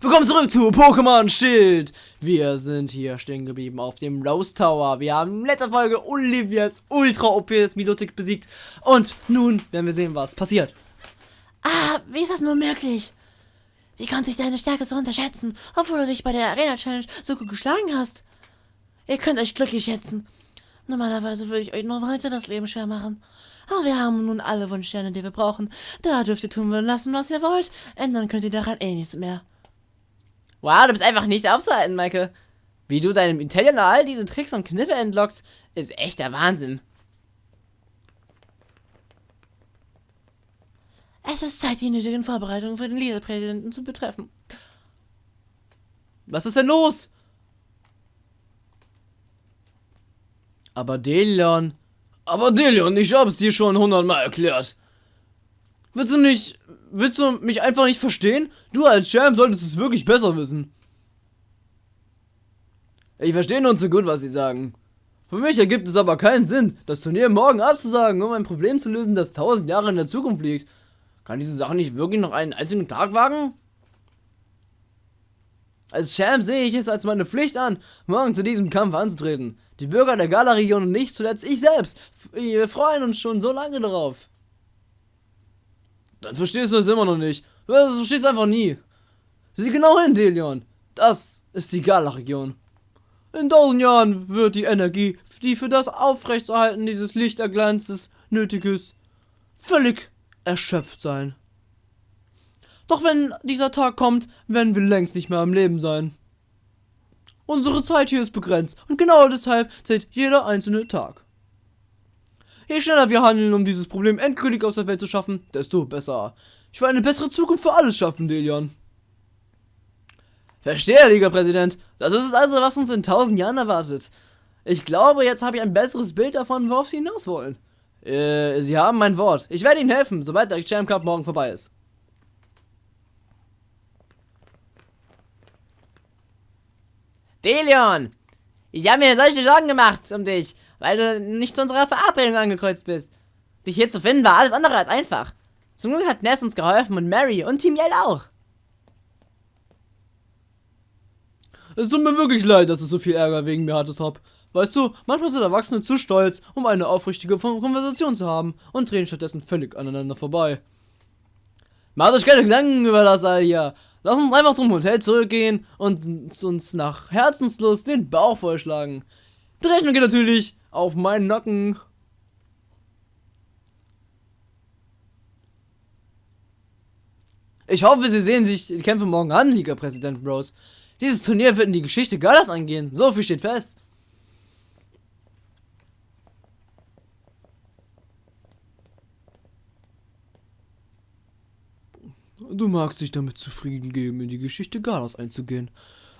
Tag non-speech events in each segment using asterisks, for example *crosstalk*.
Willkommen zurück zu Pokémon Schild. Wir sind hier stehen geblieben auf dem Rose Tower. Wir haben in letzter Folge Olivias Ultra OPs Milotic besiegt. Und nun werden wir sehen, was passiert. Ah, wie ist das nur möglich? Wie konnte ich deine Stärke so unterschätzen, obwohl du dich bei der Arena Challenge so gut geschlagen hast? Ihr könnt euch glücklich schätzen. Normalerweise würde ich euch nur weiter das Leben schwer machen. Aber wir haben nun alle Wunschsterne, die wir brauchen. Da dürft ihr tun lassen, was ihr wollt. Ändern könnt ihr daran eh nichts mehr. Wow, du bist einfach nicht aufzuhalten, Michael. Wie du deinem Italiener all diese Tricks und Kniffe entlockst, ist echt der Wahnsinn. Es ist Zeit, die nötigen Vorbereitungen für den Leserpräsidenten zu betreffen. Was ist denn los? Aber Delion. Aber Delion, ich hab's dir schon hundertmal erklärt. Willst du nicht. Willst du mich einfach nicht verstehen? Du als Champ solltest es wirklich besser wissen. Ich verstehe nun so gut, was sie sagen. Für mich ergibt es aber keinen Sinn, das Turnier morgen abzusagen, um ein Problem zu lösen, das tausend Jahre in der Zukunft liegt. Kann diese Sache nicht wirklich noch einen einzigen Tag wagen? Als Champ sehe ich es als meine Pflicht an, morgen zu diesem Kampf anzutreten. Die Bürger der Gala-Region und nicht zuletzt ich selbst, wir freuen uns schon so lange darauf. Dann verstehst du es immer noch nicht. Du verstehst einfach nie. Sieh genau hin, Delion. Das ist die Gala-Region. In tausend Jahren wird die Energie, die für das Aufrechterhalten dieses Lichterglanzes nötig ist, völlig erschöpft sein. Doch wenn dieser Tag kommt, werden wir längst nicht mehr am Leben sein. Unsere Zeit hier ist begrenzt und genau deshalb zählt jeder einzelne Tag. Je schneller wir handeln, um dieses Problem endgültig aus der Welt zu schaffen, desto besser. Ich will eine bessere Zukunft für alles schaffen, Delion. Verstehe, Liga-Präsident. Das ist es also, was uns in tausend Jahren erwartet. Ich glaube, jetzt habe ich ein besseres Bild davon, worauf Sie hinaus wollen. Äh, Sie haben mein Wort. Ich werde Ihnen helfen, sobald der Champ Cup morgen vorbei ist. Delion! Ich habe mir solche Sorgen gemacht um dich, weil du nicht zu unserer Verabredung angekreuzt bist. Dich hier zu finden war alles andere als einfach. Zum Glück hat Ness uns geholfen und Mary und Team Yell auch. Es tut mir wirklich leid, dass du so viel Ärger wegen mir hattest, Hop. Weißt du, manchmal sind Erwachsene zu stolz, um eine aufrichtige Konversation zu haben und drehen stattdessen völlig aneinander vorbei. Macht euch keine Gedanken über das all hier. Lass uns einfach zum Hotel zurückgehen und uns nach Herzenslust den Bauch vollschlagen. Die Rechnung geht natürlich auf meinen Nacken. Ich hoffe, Sie sehen sich die Kämpfe morgen an, Liga-Präsident Bros. Dieses Turnier wird in die Geschichte Galas eingehen. So viel steht fest. Du magst dich damit zufrieden geben, in die Geschichte Galas einzugehen.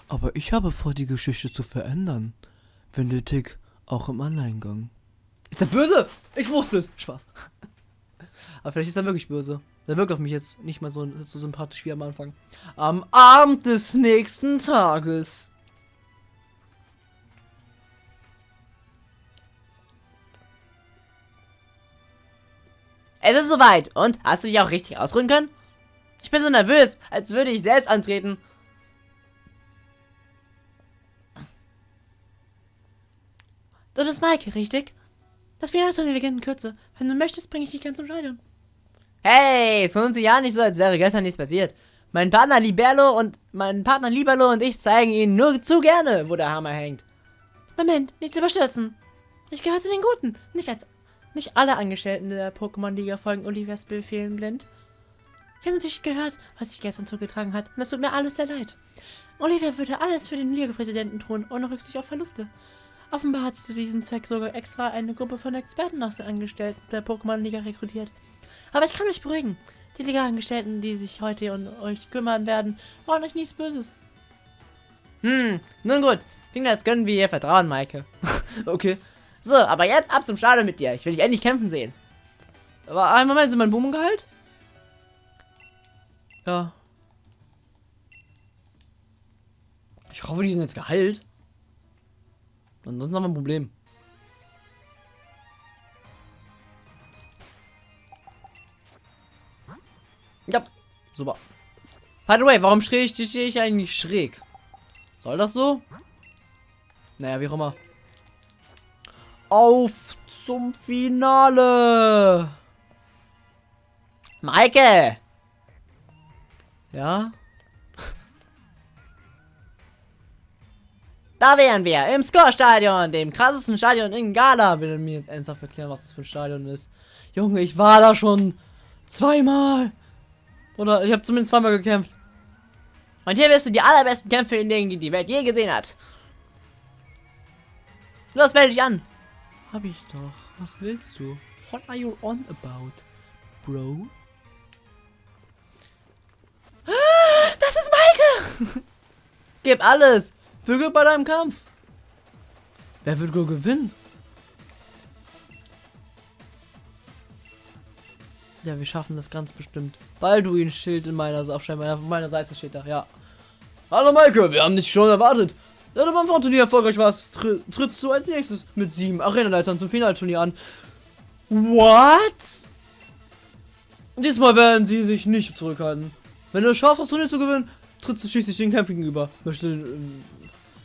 Aber ich habe vor, die Geschichte zu verändern. Wenn Tick auch im Alleingang. Ist er böse? Ich wusste es. Spaß. *laughs* Aber vielleicht ist er wirklich böse. Der wirkt auf mich jetzt nicht mal so, so sympathisch wie am Anfang. Am Abend des nächsten Tages. Es ist soweit. Und? Hast du dich auch richtig ausruhen können? Ich bin so nervös, als würde ich selbst antreten. Du bist Maike, richtig? Das Finalturnier beginnt in Kürze. Wenn du möchtest, bringe ich dich ganz zum Stadion. Hey, es tun Sie ja nicht so, als wäre gestern nichts passiert. Mein Partner Liberlo und mein Partner Liberlo und ich zeigen Ihnen nur zu gerne, wo der Hammer hängt. Moment, nichts überstürzen. Ich gehöre zu den Guten. Nicht als nicht alle Angestellten der Pokémon-Liga folgen Olivias Befehlen blind. Ich habe natürlich gehört, was sich gestern zugetragen hat, und es tut mir alles sehr leid. Olivia würde alles für den Liga-Präsidenten tun, ohne Rücksicht auf Verluste. Offenbar hat zu diesem Zweck sogar extra eine Gruppe von Experten aus den Angestellten der Pokémon-Liga rekrutiert. Aber ich kann euch beruhigen. Die Liga-Angestellten, die sich heute um euch kümmern werden, wollen euch nichts Böses. Hm, nun gut. Klingt, als können wir ihr vertrauen, Maike. *laughs* okay. So, aber jetzt ab zum Stadion mit dir. Ich will dich endlich kämpfen sehen. Aber einen Moment, sind mein Boom geheilt? Ja. Ich hoffe, die sind jetzt geheilt. Ansonsten haben wir ein Problem. Ja, super. By the way, warum stehe ich, ich eigentlich schräg? Soll das so? Naja, wie auch immer. Auf zum Finale! Maike! Ja? Da wären wir im Score-Stadion, dem krassesten Stadion in Gala. Will mir jetzt ernsthaft erklären, was das für ein Stadion ist. Junge, ich war da schon zweimal. Oder ich habe zumindest zweimal gekämpft. Und hier wirst du die allerbesten Kämpfe in denen die Welt je gesehen hat. Los, melde dich an. Hab ich doch. Was willst du? What are you on about, bro? Das ist Maike! *laughs* Gib alles! Für Glück bei deinem Kampf! Wer wird wohl gewinnen? Ja, wir schaffen das ganz bestimmt. Balduin Schild in meiner auf meiner, Seite steht da, ja. Hallo Maike, wir haben dich schon erwartet. Da du beim Frauenturnier erfolgreich warst, tr trittst du als nächstes mit sieben Arenaleitern zum Finalturnier an. What? Diesmal werden sie sich nicht zurückhalten. Wenn du es schaffst, das Turnier zu gewinnen, trittst du schließlich den Kämpfen gegenüber. Möchtest du, äh,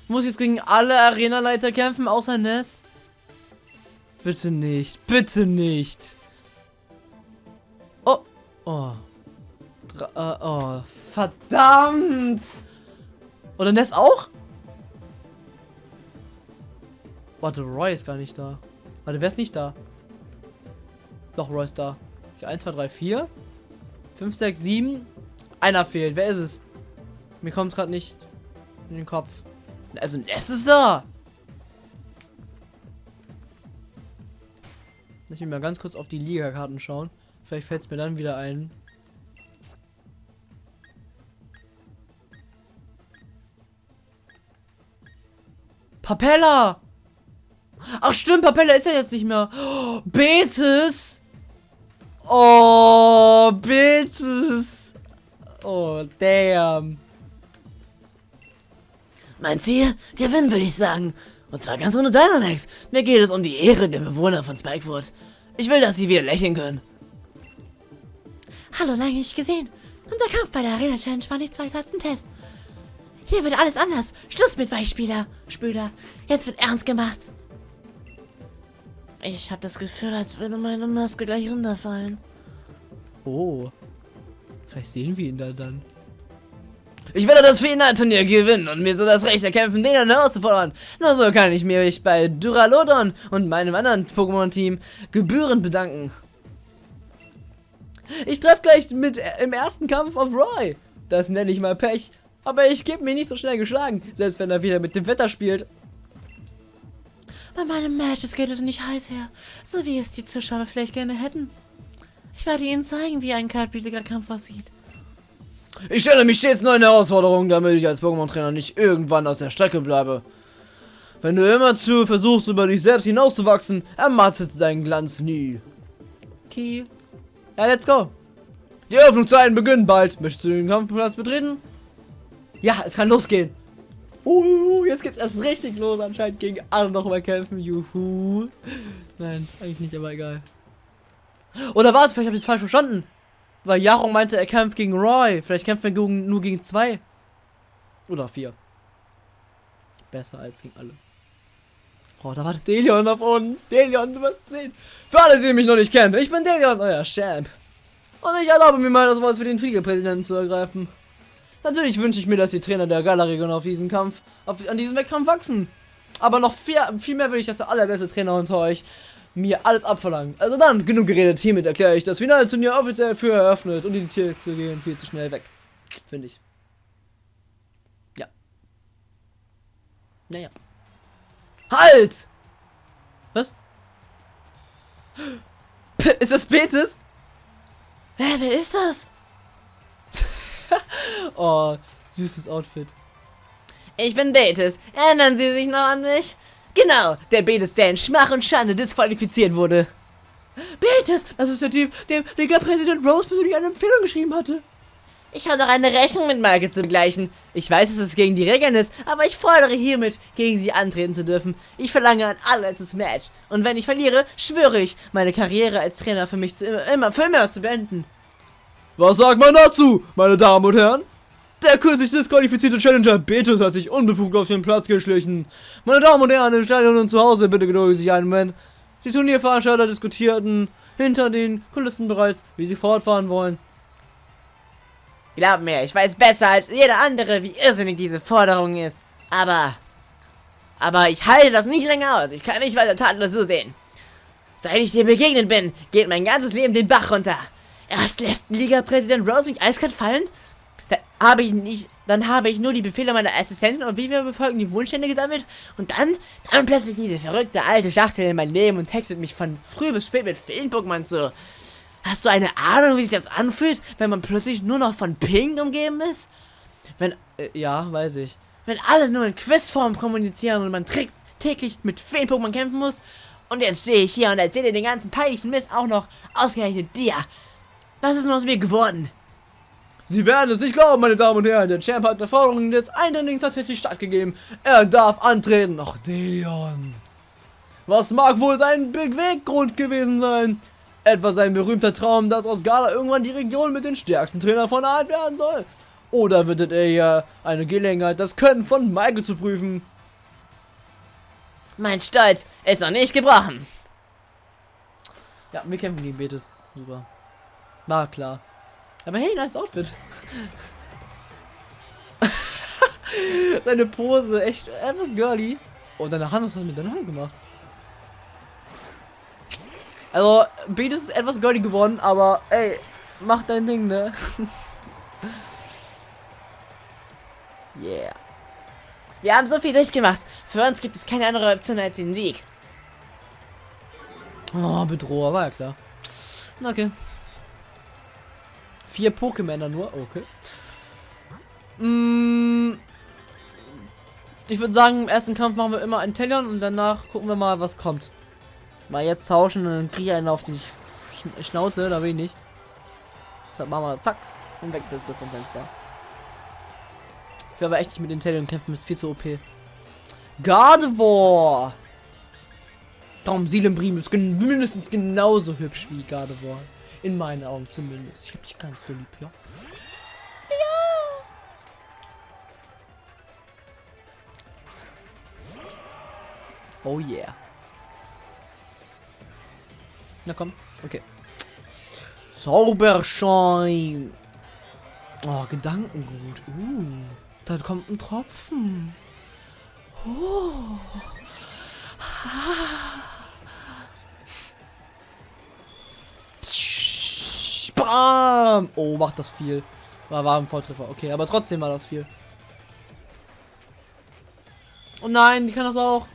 muss jetzt gegen alle Arenaleiter kämpfen, außer Ness? Bitte nicht. Bitte nicht. Oh. Oh. Dra äh, oh. Verdammt. Oder Ness auch? Warte, Roy ist gar nicht da. Warte, wer ist nicht da? Doch, Roy ist da. 1, 2, 3, 4. 5, 6, 7. Einer fehlt. Wer ist es? Mir kommt gerade nicht in den Kopf. Also, Ness ist da. Lass mich mal ganz kurz auf die Liga-Karten schauen. Vielleicht fällt es mir dann wieder ein. Papella! Ach stimmt, Papella ist ja jetzt nicht mehr. Oh, Betis! Oh, Betis! Oh, damn. Mein Ziel? Gewinnen, würde ich sagen. Und zwar ganz ohne Dynamax. Mir geht es um die Ehre der Bewohner von Spikewood. Ich will, dass sie wieder lächeln können. Hallo, lange nicht gesehen. Unser Kampf bei der Arena Challenge war nicht weiter als ein Test. Hier wird alles anders. Schluss mit Weichspieler, Spüler. Jetzt wird ernst gemacht. Ich habe das Gefühl, als würde meine Maske gleich runterfallen. Oh. Vielleicht sehen wir ihn da dann. Ich werde das Finalturnier gewinnen und mir so das Recht erkämpfen, den herauszufordern. Nur so kann ich mich bei Duralodon und meinem anderen Pokémon-Team gebührend bedanken. Ich treffe gleich mit äh, im ersten Kampf auf Roy. Das nenne ich mal Pech. Aber ich gebe mir nicht so schnell geschlagen, selbst wenn er wieder mit dem Wetter spielt. Bei meinem Match geht es nicht heiß her, so wie es die Zuschauer vielleicht gerne hätten. Ich werde ihnen zeigen, wie ein kaltblütiger Kampf aussieht. Ich stelle mich stets neuen Herausforderungen, damit ich als Pokémon-Trainer nicht irgendwann aus der Strecke bleibe. Wenn du immer zu versuchst, über dich selbst hinauszuwachsen, ermattet dein Glanz nie. Okay. Ja, let's go. Die Öffnungszeiten beginnen bald. Möchtest du den Kampfplatz betreten? Ja, es kann losgehen. Uh, jetzt geht's erst richtig los anscheinend gegen alle noch mal kämpfen. Juhu. Nein, eigentlich nicht, aber egal. Oder warte, vielleicht habe ich es falsch verstanden. Weil Jarong meinte, er kämpft gegen Roy. Vielleicht kämpft er gegen, nur gegen zwei. Oder vier. Besser als gegen alle. Oh, da wartet Delion auf uns. Delion, du wirst sehen. Für alle, die mich noch nicht kennen. Ich bin Delion, euer Champ. Und ich erlaube mir mal das Wort für den Triggerpräsidenten zu ergreifen. Natürlich wünsche ich mir, dass die Trainer der Gala-Region auf diesen Kampf, auf, an diesem Wettkampf wachsen. Aber noch viel, viel mehr will ich, dass der allerbeste Trainer unter euch mir alles abverlangt. Also dann, genug geredet. Hiermit erkläre ich das Finalturnier offiziell für eröffnet und die Tiere gehen viel zu schnell weg. Finde ich. Ja. Naja. Halt! Was? *gasps* Ist das Betis? Hä, wer ist das? *laughs* oh, süßes Outfit. Ich bin Betis. Erinnern Sie sich noch an mich? Genau, der Betis, der in Schmach und Schande disqualifiziert wurde. Betis, das ist der Typ, dem Liga-Präsident Rose persönlich eine Empfehlung geschrieben hatte. Ich habe doch eine Rechnung mit Marke zu begleichen. Ich weiß, dass es gegen die Regeln ist, aber ich fordere hiermit, gegen sie antreten zu dürfen. Ich verlange ein allerletztes Match. Und wenn ich verliere, schwöre ich, meine Karriere als Trainer für mich zu immer, immer, für immer zu beenden. Was sagt man dazu, meine Damen und Herren? Der kürzlich disqualifizierte Challenger Betis hat sich unbefugt auf den Platz geschlichen. Meine Damen und Herren im Stadion und zu Hause, bitte gedulden Sie einen Moment. Die Turnierveranstalter diskutierten hinter den Kulissen bereits, wie sie fortfahren wollen. Glaub mir, ich weiß besser als jeder andere, wie irrsinnig diese Forderung ist. Aber... Aber ich halte das nicht länger aus. Ich kann nicht weiter tatenlos so sehen. Seit ich dir begegnet bin, geht mein ganzes Leben den Bach runter. Erst lässt Liga-Präsident Rose mich eiskalt fallen. Habe ich nicht, dann habe ich nur die Befehle meiner Assistentin und wie wir befolgen die Wunschstände gesammelt. Und dann, dann plötzlich diese verrückte alte Schachtel in mein Leben und textet mich von früh bis spät mit Film-Pokémon zu. Hast du eine Ahnung, wie sich das anfühlt, wenn man plötzlich nur noch von Ping umgeben ist? Wenn, äh, ja, weiß ich. Wenn alle nur in Quizform kommunizieren und man täglich mit Feen-Pokémon kämpfen muss und jetzt stehe ich hier und erzähle den ganzen peinlichen Mist auch noch ausgerechnet dir. Was ist denn aus mir geworden? Sie werden es nicht glauben, meine Damen und Herren. Der Champ hat der Forderung des Eindringlings tatsächlich stattgegeben. Er darf antreten. Ach, Deon. Was mag wohl sein Beweggrund gewesen sein? Etwa sein berühmter Traum, dass aus Gala irgendwann die Region mit den stärksten Trainern von der Art werden soll? Oder wird er ja eine Gelegenheit, das Können von Michael zu prüfen? Mein Stolz ist noch nicht gebrochen. Ja, wir kämpfen gegen Betis. Super. War klar. Aber hey, nice Outfit. *laughs* Seine Pose, echt etwas girly. Und deine Hand, was hat mit deiner Hand gemacht? Also, Betis ist etwas girly geworden, aber ey, mach dein Ding, ne? *laughs* yeah. Wir haben so viel durchgemacht. Für uns gibt es keine andere Option als den Sieg. Oh, Bedroher, war ja klar. Okay. Vier Pokémon nur, okay. Mm, ich würde sagen, im ersten Kampf machen wir immer einen Tellion und danach gucken wir mal, was kommt. Mal jetzt tauschen und dann kriege einen auf die Schnauze, da will ich nicht. Deshalb machen wir zack und weg bist du vom Fenster. Ich will aber echt nicht mit den Tellion kämpfen, ist viel zu OP. Gardevoir! Darum Seelenbrim ist mindestens genauso hübsch wie Gardevoir. In meinen Augen zumindest. Ich hab dich ganz so lieb, ja? Ja! Oh yeah. Na komm, okay. Zauberschein. Oh, Gedankengut. Uh. Da kommt ein Tropfen. Oh. Bam! Oh, macht das viel. War, war ein Volltreffer. Okay, aber trotzdem war das viel. Oh nein, die kann das auch.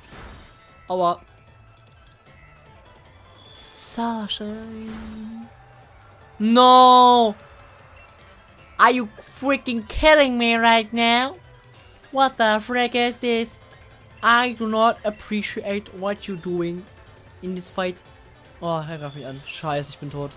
Aua. Sasha. No! Are you freaking kidding me right now? What the frick is this? I do not appreciate what you're doing in this fight. Oh, er greift mich an. Scheiße, ich bin tot.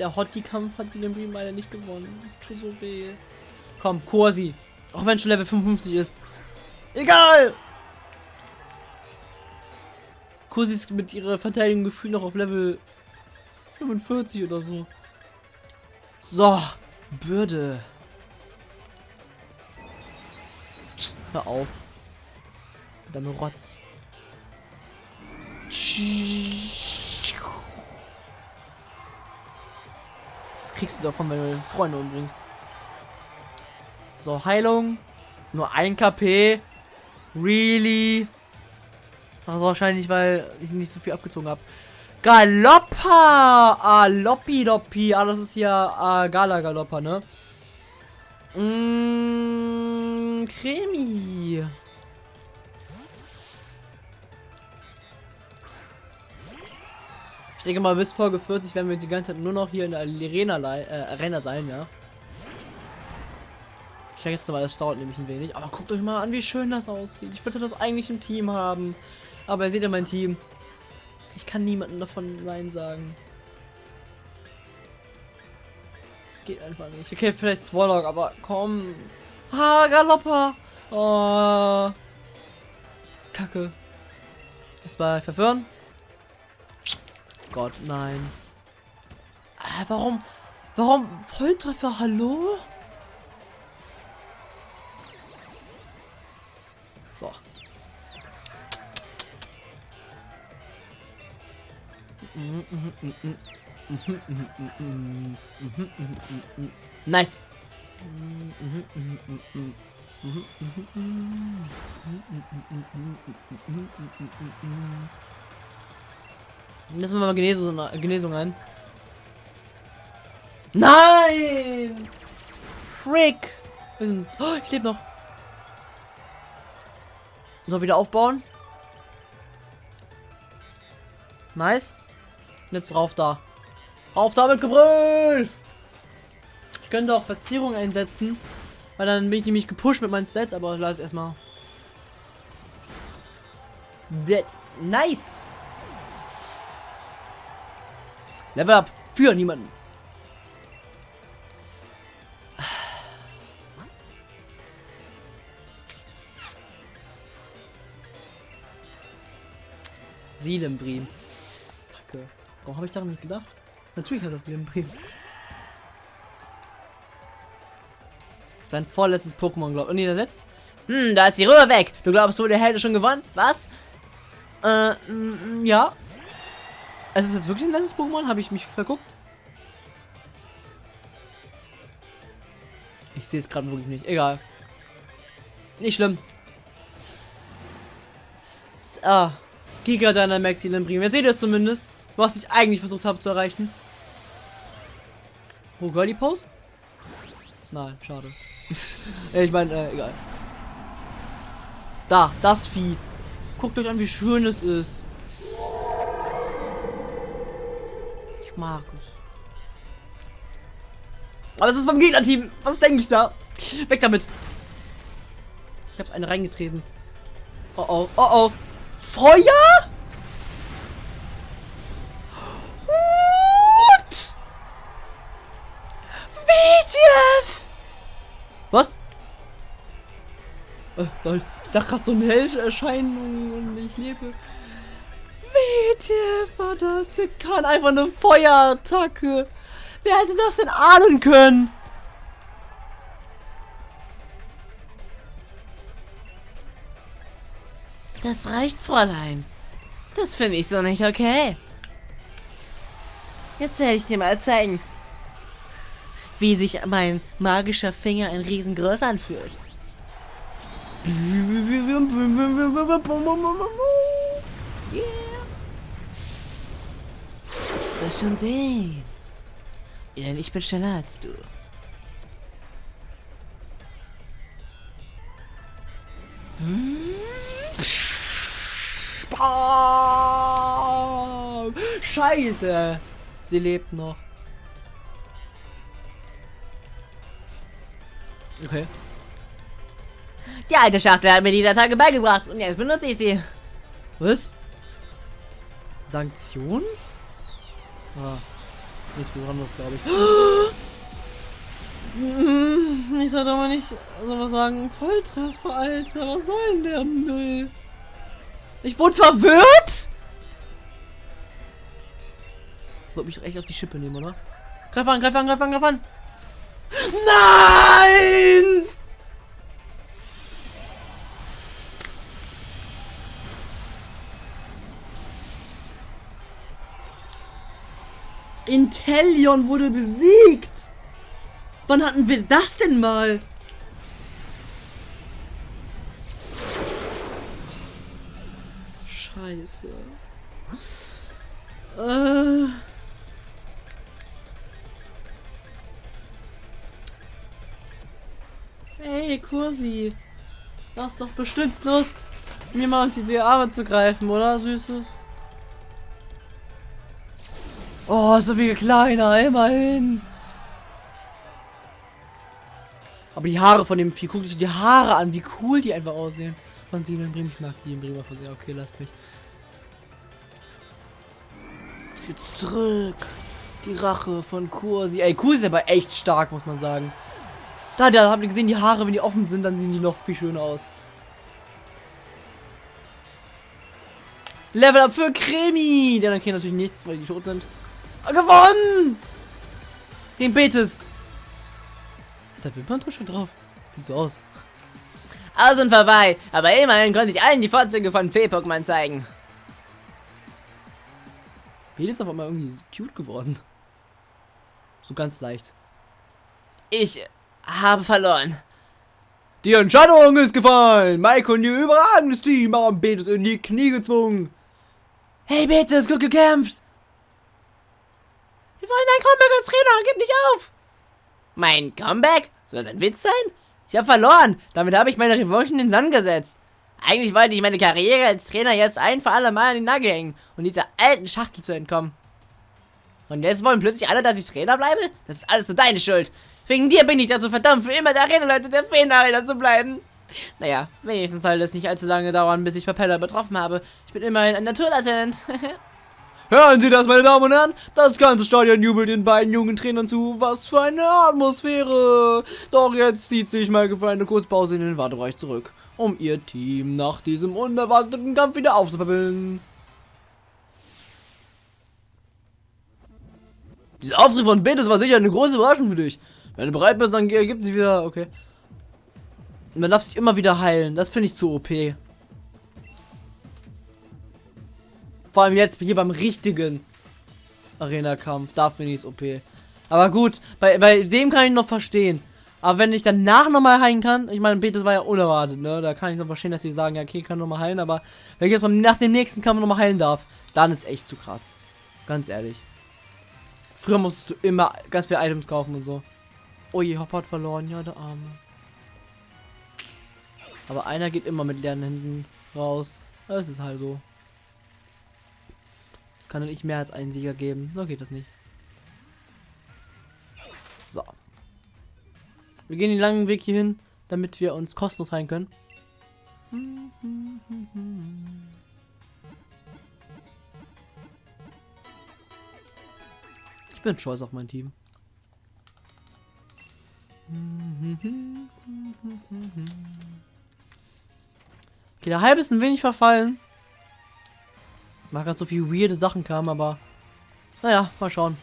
Der Hottie-Kampf hat sie Beam leider nicht gewonnen. Das tut so weh. Komm, Kursi. Auch wenn schon Level 55 ist. Egal! Kursi ist mit ihrer Verteidigung gefühlt noch auf Level 45 oder so. So, Bürde. Hör auf. Mit deinem Rotz. Das kriegst du davon, wenn du deine Freunde umbringst. So, Heilung. Nur ein KP. Really? Also wahrscheinlich, weil ich nicht so viel abgezogen habe. Galoppa! Ah, Loppi Loppi. Ah, das ist ja ah, Gala Galoppa, ne? Mmh, Cremi. Ich denke mal, bis Folge 40 werden wir die ganze Zeit nur noch hier in der Arena, äh, Arena sein, ja. Ich sag jetzt mal, das dauert nämlich ein wenig. Aber guckt euch mal an, wie schön das aussieht. Ich würde das eigentlich im Team haben. Aber ihr seht ja mein Team. Ich kann niemanden davon Nein sagen. Es geht einfach nicht. Okay, vielleicht Swallow, aber komm. Ah, Galoppa. Oh. Kacke. Es war verwirren. Gott, nein. Äh, warum? Warum Volltreffer? Hallo? So. Nice. Lassen wir mal Genesung, Genesung ein. Nein! Frick! Wir sind, oh, ich lebe noch. So, wieder aufbauen. Nice. Jetzt rauf da. Rauf da mit Gebrüll! Ich könnte auch Verzierung einsetzen. Weil dann bin ich nämlich gepusht mit meinen Stats, aber lass erstmal. Dead. Nice! Level up. Für niemanden. Seelenbrim. Kacke. Warum habe ich daran nicht gedacht? Natürlich hat das Seelenbrim. Sein vorletztes Pokémon, glaube ich. Oh, nee, der letztes. Hm, da ist die Röhre weg. Du glaubst wohl, der Held schon gewonnen? Was? Äh, ja. Es ist jetzt wirklich ein letztes Pokémon? Habe ich mich verguckt? Ich sehe es gerade wirklich nicht. Egal. Nicht schlimm. Ah. Giga Dynamax Brim. Jetzt seht ihr zumindest, was ich eigentlich versucht habe zu erreichen. Oh, die Pose? Nein, schade. *laughs* ich meine, äh, egal. Da, das Vieh. Guckt euch an, wie schön es ist. Es. Aber es ist vom Gegnerteam. Was denke ich da? Weg damit. Ich hab's eine reingetreten. Oh oh, oh oh. Feuer? What? WTF? Was? Äh, ich dachte gerade so eine Hellerscheinung und ich lebe. WTF war das? Der kann einfach eine Feuerattacke. Wer hätte das denn ahnen können? Das reicht, Fräulein. Das finde ich so nicht okay. Jetzt werde ich dir mal zeigen, wie sich mein magischer Finger ein riesengroß anfühlt. Yeah. Wirst schon sehen. Denn ich bin schneller als du. Scheiße. Sie lebt noch. Okay. Die alte Schachtel hat mir dieser Tage beigebracht und jetzt benutze ich sie. Was? Sanktion? Ah, nichts Besonderes, glaube ich. Ich sollte aber nicht sowas sagen. Volltreffer, Alter. Was soll denn der Müll? Ich wurde verwirrt? Wollte mich echt auf die Schippe nehmen, oder? Greif an, greif an, greif an, greif an. Nein! Intellion wurde besiegt. Wann hatten wir das denn mal? Scheiße. Äh. Hey, Kursi. Du hast doch bestimmt Lust, mir mal unter die Arme zu greifen, oder, Süße? Oh, so viel kleiner, immerhin. Aber die Haare von dem Vieh, guckt euch die Haare an, wie cool die einfach aussehen. Von sie in Bremen. Ich mag die in Bremer versehen. Okay, lasst mich. Jetzt zurück. Die Rache von Kursi. Ey, Kursi ist aber echt stark, muss man sagen. Da, da habt ihr gesehen, die Haare, wenn die offen sind, dann sehen die noch viel schöner aus. Level Up für Kremi. Die anderen kriegen natürlich nichts, weil die tot sind. Gewonnen! Den Betis. Da Wimperntusch schon drauf. Sieht so aus. Aus und vorbei. Aber immerhin konnte ich allen die Vorzüge von Fee-Pokémon zeigen. Betis ist auf einmal irgendwie cute geworden. So ganz leicht. Ich habe verloren. Die Entscheidung ist gefallen. Mike und ihr überragendes Team haben Betis in die Knie gezwungen. Hey Betis, gut gekämpft. Wollen ein Comeback als Trainer. Gib nicht auf. Mein Comeback? Soll das ein Witz sein? Ich habe verloren. Damit habe ich meine Revanche in den Sand gesetzt. Eigentlich wollte ich meine Karriere als Trainer jetzt ein für alle Mal an den Nagel hängen und dieser alten Schachtel zu entkommen. Und jetzt wollen plötzlich alle, dass ich Trainer bleibe? Das ist alles so deine Schuld. Wegen dir bin ich dazu verdammt, für immer der Arenaleiter der Feenarena zu bleiben. Naja, wenigstens soll das nicht allzu lange dauern, bis ich Propeller betroffen habe. Ich bin immerhin ein Naturlatent. *laughs* Hören Sie das, meine Damen und Herren? Das ganze Stadion jubelt den beiden jungen Trainern zu. Was für eine Atmosphäre! Doch jetzt zieht sich Maike für eine Kurzpause in den Wartebereich zurück, um ihr Team nach diesem unerwarteten Kampf wieder aufzuverbilden. Dieser Auftritt von Betis war sicher eine große Überraschung für dich. Wenn du bereit bist, dann gibt es wieder. Okay. Man darf sich immer wieder heilen. Das finde ich zu OP. Vor allem jetzt hier beim richtigen Arena-Kampf. Da finde ich es OP. Aber gut, bei, bei dem kann ich noch verstehen. Aber wenn ich danach nochmal heilen kann, ich meine, Betis war ja unerwartet, ne? Da kann ich noch verstehen, dass sie sagen, ja, okay, kann nochmal heilen, aber wenn ich jetzt mal nach dem nächsten Kampf nochmal heilen darf, dann ist echt zu krass. Ganz ehrlich. Früher musstest du immer ganz viele Items kaufen und so. Oh je, Hopper hat verloren, ja, der Arme. Aber einer geht immer mit leeren Händen raus. Das ist halt so kann nicht mehr als einen Sieger geben. So geht das nicht. So. Wir gehen den langen Weg hier hin, damit wir uns kostenlos heilen können. Ich bin stolz auf mein Team. Okay, der Halb ist ein wenig verfallen. Mag gerade so viel weirde Sachen kamen, aber naja, mal schauen.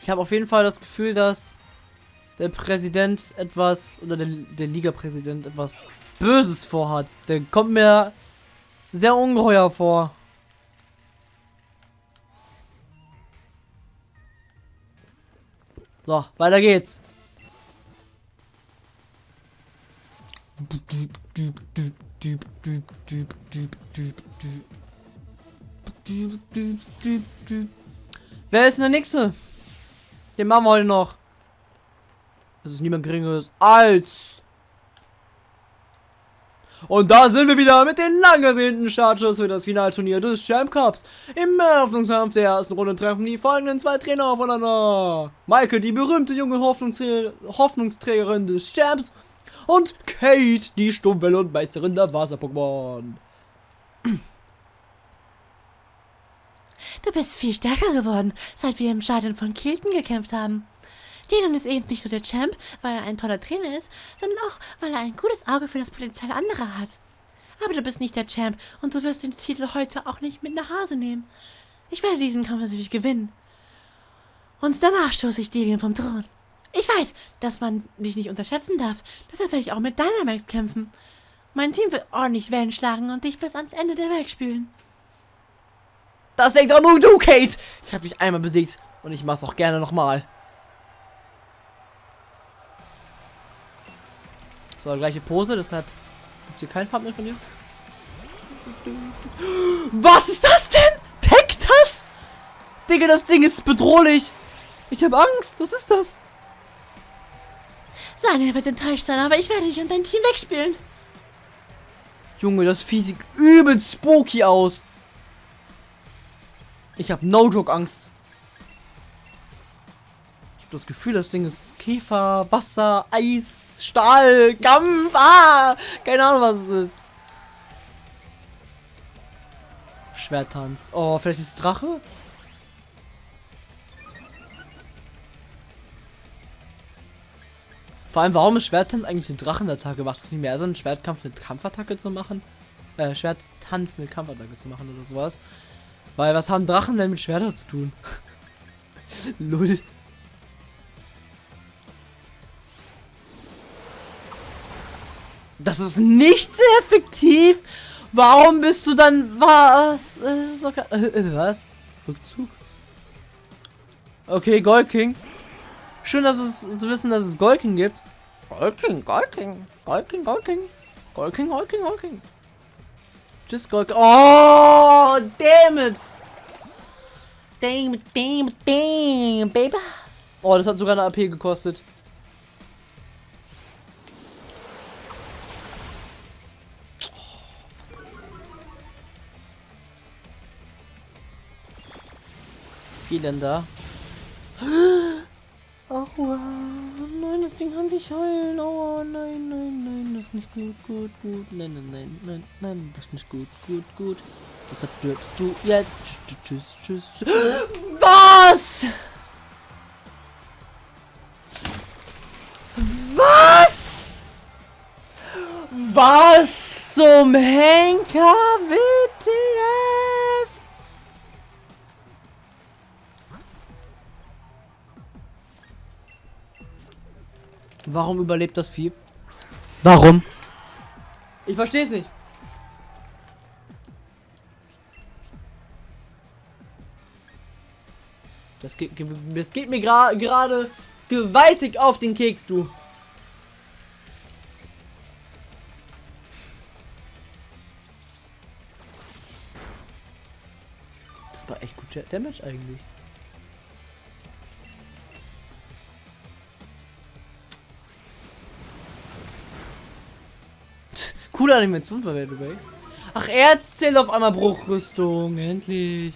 Ich habe auf jeden Fall das Gefühl, dass der Präsident etwas, oder der, der Liga-Präsident etwas Böses vorhat. Der kommt mir sehr ungeheuer vor. So, weiter geht's. Wer ist denn der Nächste? Den machen wir heute noch. Das ist niemand geringeres als... Und da sind wir wieder mit den lang ersehnten Startschuss für das Finalturnier des Champ Cups. Im Eröffnungskampf der ersten Runde treffen die folgenden zwei Trainer aufeinander. Maike, die berühmte junge Hoffnungsträ Hoffnungsträgerin des Champs und Kate, die Sturmwelle und Meisterin der Wasser-Pokémon. Du bist viel stärker geworden, seit wir im Stadion von Kilton gekämpft haben. Dylan ist eben nicht nur der Champ, weil er ein toller Trainer ist, sondern auch, weil er ein gutes Auge für das Potenzial anderer hat. Aber du bist nicht der Champ und du wirst den Titel heute auch nicht mit nach Hause nehmen. Ich werde diesen Kampf natürlich gewinnen. Und danach stoße ich Dylan vom Thron. Ich weiß, dass man dich nicht unterschätzen darf. Deshalb werde ich auch mit Dynamax kämpfen. Mein Team wird ordentlich Wellen schlagen und dich bis ans Ende der Welt spülen. Das denkst auch nur du, Kate! Ich habe dich einmal besiegt und ich mach's auch gerne nochmal. So, gleiche Pose, deshalb gibt's hier kein Farb mehr von dir. Was ist das denn? Deckt das? Digga, das Ding ist bedrohlich. Ich habe Angst. Was ist das? Sanya wird enttäuscht sein, aber ich werde dich und dein Team wegspielen. Junge, das Vieh sieht übel spooky aus. Ich habe No-Joke Angst. Ich habe das Gefühl, das Ding ist Käfer, Wasser, Eis, Stahl, Kampf. Ah, keine Ahnung, was es ist. Schwertanz. Oh, vielleicht ist es Drache? Vor allem, warum ist Schwertkampf eigentlich eine Drachenattacke? Macht es nicht mehr so einen Schwertkampf eine Kampfattacke zu machen? äh, Schwert tanzende Kampfattacke zu machen oder sowas. Weil was haben Drachen denn mit Schwerter zu tun? *laughs* Lull. Das ist nicht sehr effektiv. Warum bist du dann was? Ist doch äh, äh, was? Rückzug? Okay, Gold King. Schön, dass es zu wissen, dass es Gold King gibt. Gold King, Gold King, Gold King, Gold King, Gold King, Gold King, Gold King. Tschüss, Gold King. Oh, damn it. Damn damn damn, baby. Oh, das hat sogar eine AP gekostet. Viel denn da? *gasps* Wow. nein, das Ding kann sich heilen. Oh, nein, nein, nein, das ist nicht gut, gut, gut. Nein, nein, nein, nein, nein, das ist nicht gut, gut, gut. Deshalb stirbst du jetzt. Tschüss, tschüss, tschüss. *gasps* Was? Was? Was zum Henker WTF? Warum überlebt das Vieh? Warum? Ich verstehe es nicht. Das geht, ge- das geht mir gra- gerade gewaltig auf den Keks, du. Das war echt gut Damage eigentlich. Animation the way. Ach, Erz zählt auf einmal Bruchrüstung. Endlich.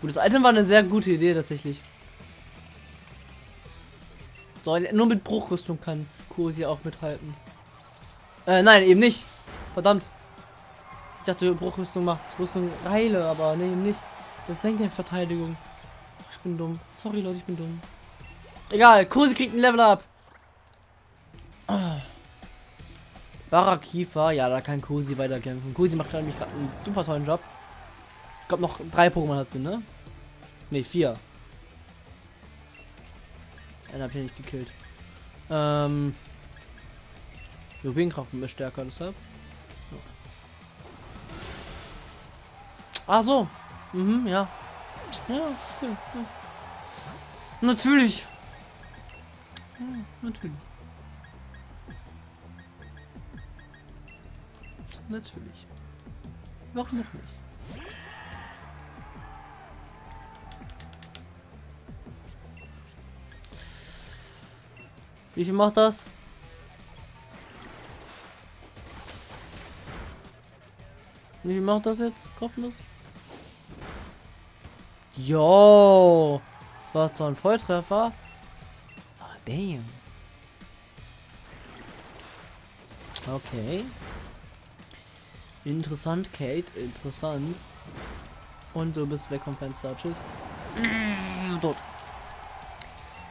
Gut, das Item war eine sehr gute Idee tatsächlich. So, nur mit Bruchrüstung kann Kursi auch mithalten. Äh, nein, eben nicht. Verdammt. Ich dachte, Bruchrüstung macht Rüstung heile, aber nee, eben nicht. Das senkt ja Verteidigung. Ich bin dumm. Sorry, Leute, ich bin dumm. Egal, Kursi kriegt ein Level up. Barakifa, ja, da kann Kursi weiterkämpfen. Kursi macht nämlich gerade einen super tollen Job. Ich glaube, noch drei Pokémon hat sie, ne? Ne, vier. Einen hab ich nicht gekillt. Ähm. Juwelenkraft ist stärker, deshalb. Ja. Ach so. Mhm, ja. Ja. Natürlich. Ja, natürlich. Natürlich. Warum noch nicht? Wie viel macht das? Wie viel macht das jetzt? Kostenlos? Jo! Das war zwar ein Volltreffer. Ah, damn. Okay. Interessant, Kate. Interessant. Und du bist weg vom Fenster. Tschüss. Tot.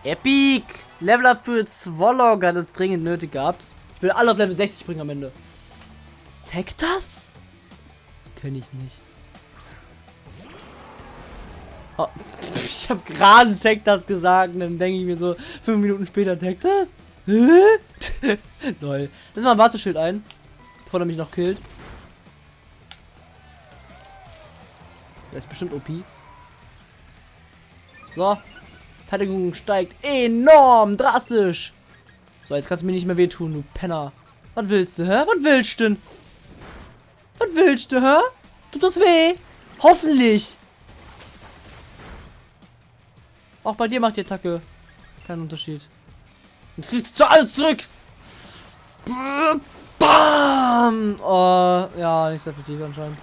Epic! Level Up für Zwolog hat es dringend nötig gehabt. Ich will alle auf Level 60 bringen am Ende. Tech das? Kenn ich nicht. Oh, *laughs* ich habe gerade Tech das gesagt und dann denke ich mir so, fünf Minuten später Tech das? *laughs* Lol. Lass mal ein Warteschild ein, bevor er mich noch killt. Der ist bestimmt OP. So. Verteidigung steigt enorm drastisch. So, jetzt kannst du mir nicht mehr wehtun, du Penner. Was willst du, hä? Was willst du denn? Was willst du, hä? Tut das weh? Hoffentlich. Auch bei dir macht die Attacke keinen Unterschied. Jetzt kriegst du alles zurück. Bam! Oh, ja, nicht sehr effektiv anscheinend.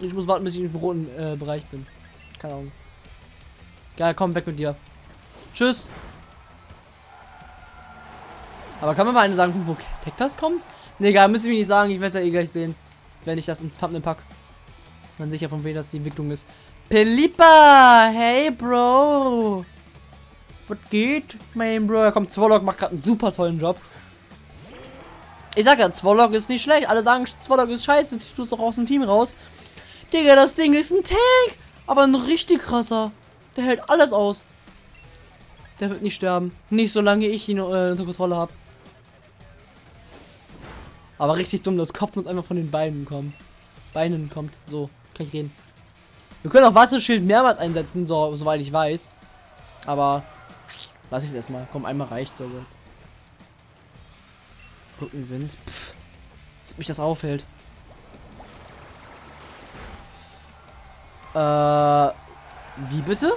Ich muss warten, bis ich im roten äh, Bereich bin. Keine Ahnung. Geil, komm, weg mit dir. Tschüss. Aber kann man mal eine sagen, wo Tektas kommt? Ne, egal, müssen wir nicht sagen. Ich werde ja eh gleich sehen, wenn ich das ins Thumbnail pack. Dann sicher von wem das die Entwicklung ist. Pelipa! Hey, Bro! Was geht, mein Bro? Komm, Zwolok macht gerade einen super tollen Job. Ich sag ja, Zwolok ist nicht schlecht. Alle sagen, Zwolok ist scheiße. Du tust doch aus dem Team raus. Digga, das Ding ist ein Tank. Aber ein richtig krasser. Der hält alles aus. Der wird nicht sterben. Nicht solange ich ihn äh, unter Kontrolle habe. Aber richtig dumm, das Kopf muss einfach von den Beinen kommen. Beinen kommt. So, kann ich reden. Wir können auch Watteschild mehrmals einsetzen, so, soweit ich weiß. Aber lass ich es erstmal. Komm, einmal reicht so gut. Rückenwind. Pff. Dass mich das aufhält. Äh. Wie bitte?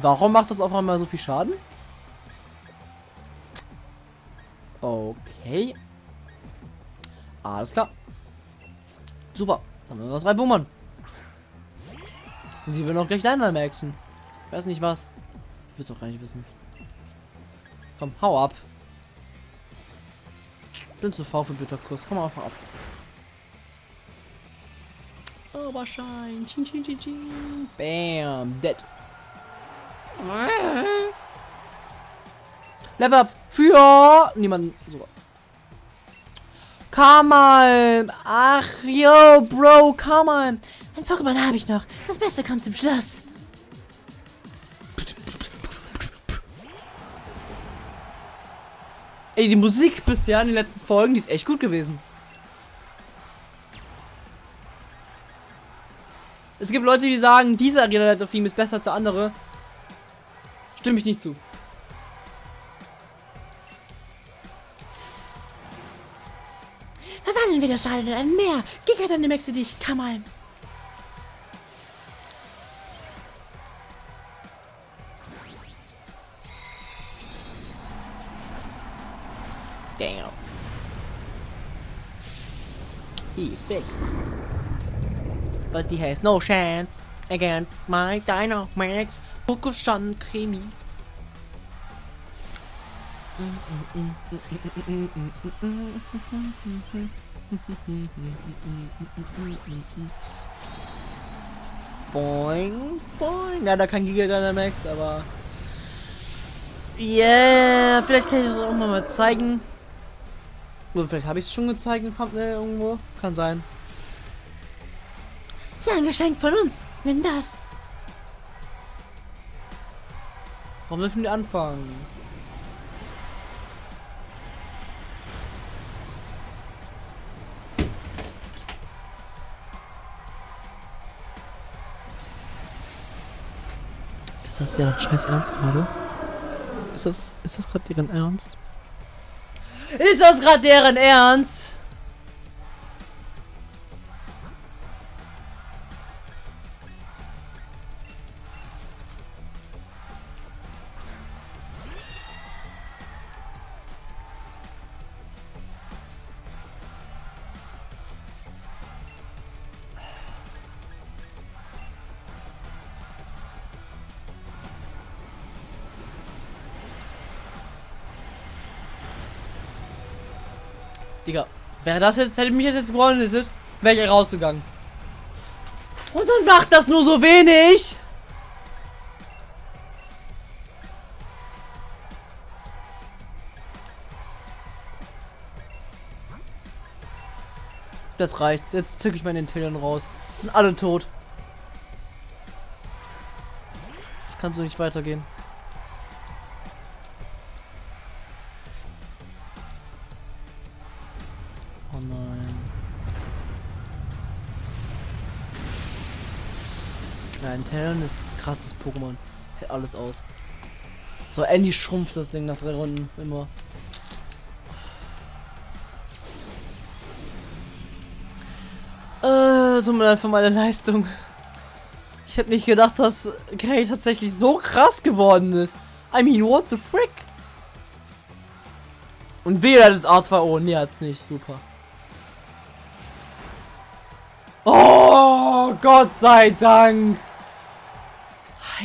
Warum macht das auf einmal so viel Schaden? Okay. Alles klar. Super. Jetzt haben wir noch drei Bummern. Sie will auch gleich Dynamaxen. Ich weiß nicht was. Ich will es auch gar nicht wissen. Komm, hau ab. Bin zu faul für Bitterkuss. Komm einfach ab. Zauberschein. Chin, chin, chin, chin. Bam. Dead. Level up für niemanden. So. Come on. Ach, yo, Bro, come on. Ein Pokémon habe ich noch. Das Beste kommt zum Schluss. Ey, die Musik bisher in den letzten Folgen, die ist echt gut gewesen. Es gibt Leute, die sagen, dieser Arena-Theme ist besser als der andere. Stimme ich nicht zu. Verwandeln wir das Schaden in ein Meer. Giga dann Maxe dich, Kamal. Big. But he has no chance against my Dynamax Pokushan Krimi. Boing, boing. Ja, da kein Giga Dynamax, aber. Yeah, vielleicht kann ich das auch mal zeigen. Oder vielleicht habe ich es schon gezeigt in Thumbnail irgendwo. Kann sein. Ja, ein Geschenk von uns. Nimm das. Warum dürfen die anfangen? Ist das deren scheiß Ernst gerade? Ist das, ist das gerade deren Ernst? Ist das gerade deren Ernst? Digga, wäre das jetzt, hätte mich das jetzt gewonnen, wäre ich rausgegangen. Und dann macht das nur so wenig. Das reicht. Jetzt zücke ich meinen Intellion raus. Sind alle tot. Das kann so nicht weitergehen. Ja, Intellion ist krasses Pokémon. Hält alles aus. So, Andy schrumpft das Ding nach drei Runden immer. Äh, tut mir leid für meine Leistung. Ich hätte nicht gedacht, dass Gray tatsächlich so krass geworden ist. I mean, what the frick? Und weder das A2O, nee, hat's nicht. Super. Oh, Gott sei Dank.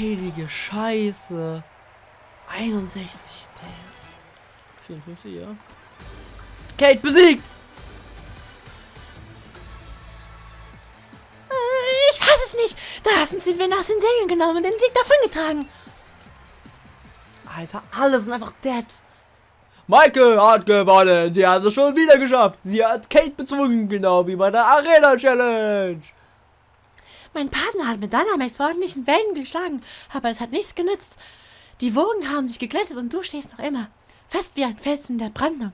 Heilige Scheiße. 61. Damn. 54, ja. Kate besiegt. Äh, Ich fasse es nicht. Da sind sie wir aus den Segeln genommen und den Sieg davongetragen. Alter, alle sind einfach dead. Michael hat gewonnen. Sie hat es schon wieder geschafft. Sie hat Kate bezwungen, genau wie bei der Arena Challenge. Mein Partner hat mit Dynamax bei ordentlichen Wellen geschlagen, aber es hat nichts genützt. Die Wogen haben sich geglättet und du stehst noch immer, fest wie ein Felsen der Brandung.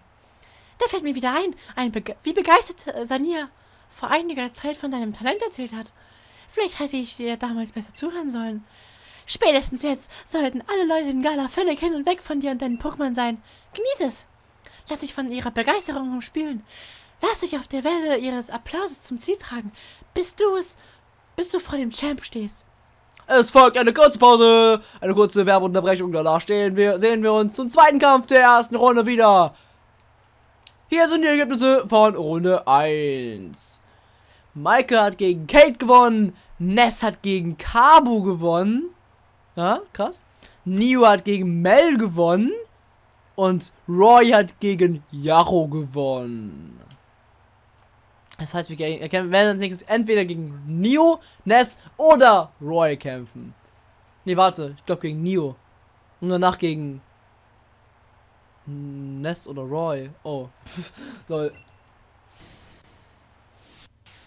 Da fällt mir wieder ein, ein Bege wie begeistert äh, vor einiger Zeit von deinem Talent erzählt hat. Vielleicht hätte ich dir damals besser zuhören sollen. Spätestens jetzt sollten alle Leute in Gala völlig hin und weg von dir und deinen Pokémon sein. Genieß es! Lass dich von ihrer Begeisterung umspülen. Lass dich auf der Welle ihres Applauses zum Ziel tragen, bis du es, bis du vor dem Champ stehst. Es folgt eine kurze Pause, eine kurze Werbeunterbrechung. Danach stehen wir, sehen wir uns zum zweiten Kampf der ersten Runde wieder. Hier sind die Ergebnisse von Runde 1. Maike hat gegen Kate gewonnen. Ness hat gegen Kabu gewonnen. Ja, krass. Nio hat gegen Mel gewonnen. Und Roy hat gegen Yaro gewonnen. Das heißt, wir werden als nächstes entweder gegen Nio, Ness oder Roy kämpfen. Ne, warte. Ich glaube gegen Nio. Und danach gegen Ness oder Roy. Oh. *laughs* Lol.